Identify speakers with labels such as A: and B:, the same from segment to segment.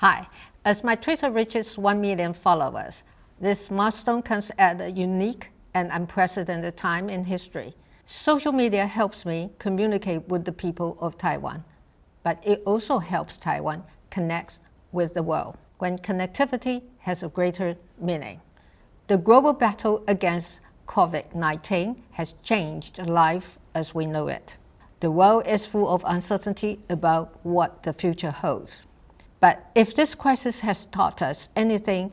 A: Hi, as my Twitter reaches 1 million followers, this milestone comes at a unique and unprecedented time in history. Social media helps me communicate with the people of Taiwan, but it also helps Taiwan connect with the world when connectivity has a greater meaning. The global battle against COVID-19 has changed life as we know it. The world is full of uncertainty about what the future holds. But if this crisis has taught us anything,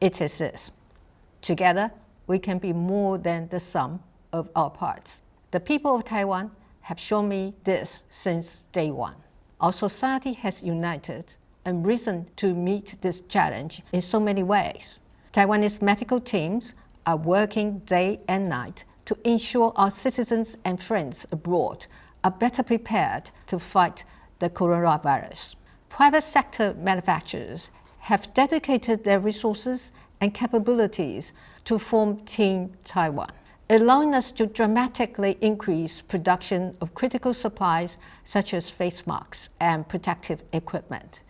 A: it is this. Together, we can be more than the sum of our parts. The people of Taiwan have shown me this since day one. Our society has united and risen to meet this challenge in so many ways. Taiwanese medical teams are working day and night to ensure our citizens and friends abroad are better prepared to fight the coronavirus private sector manufacturers have dedicated their resources and capabilities to form Team Taiwan, allowing us to dramatically increase production of critical supplies such as face masks and protective equipment.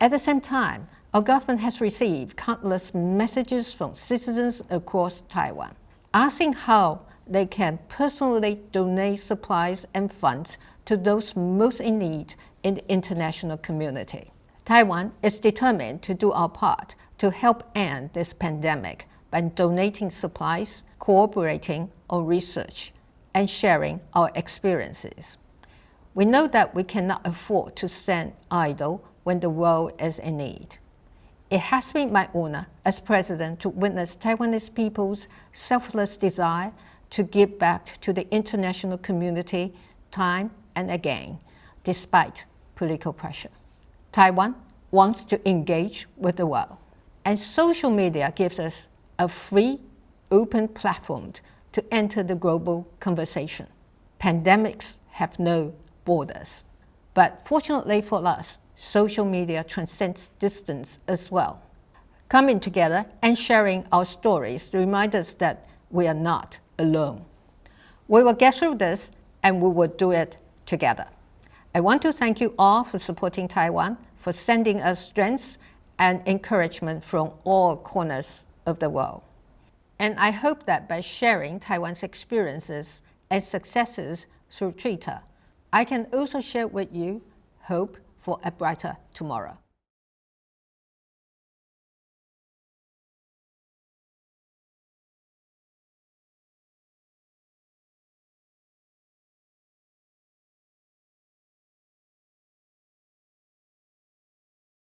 A: At the same time, our government has received countless messages from citizens across Taiwan, asking how they can personally donate supplies and funds to those most in need in the international community. Taiwan is determined to do our part to help end this pandemic by donating supplies, cooperating on research, and sharing our experiences. We know that we cannot afford to stand idle when the world is in need. It has been my honor as president to witness Taiwanese people's selfless desire to give back to the international community time and again, despite political pressure. Taiwan wants to engage with the world, and social media gives us a free, open platform to enter the global conversation. Pandemics have no borders. But fortunately for us, social media transcends distance as well. Coming together and sharing our stories remind us that we are not alone. We will get through this and we will do it together. I want to thank you all for supporting Taiwan, for sending us strength and encouragement from all corners of the world. And I hope that by sharing Taiwan's experiences and successes through Twitter, I can also share with you hope for a brighter tomorrow.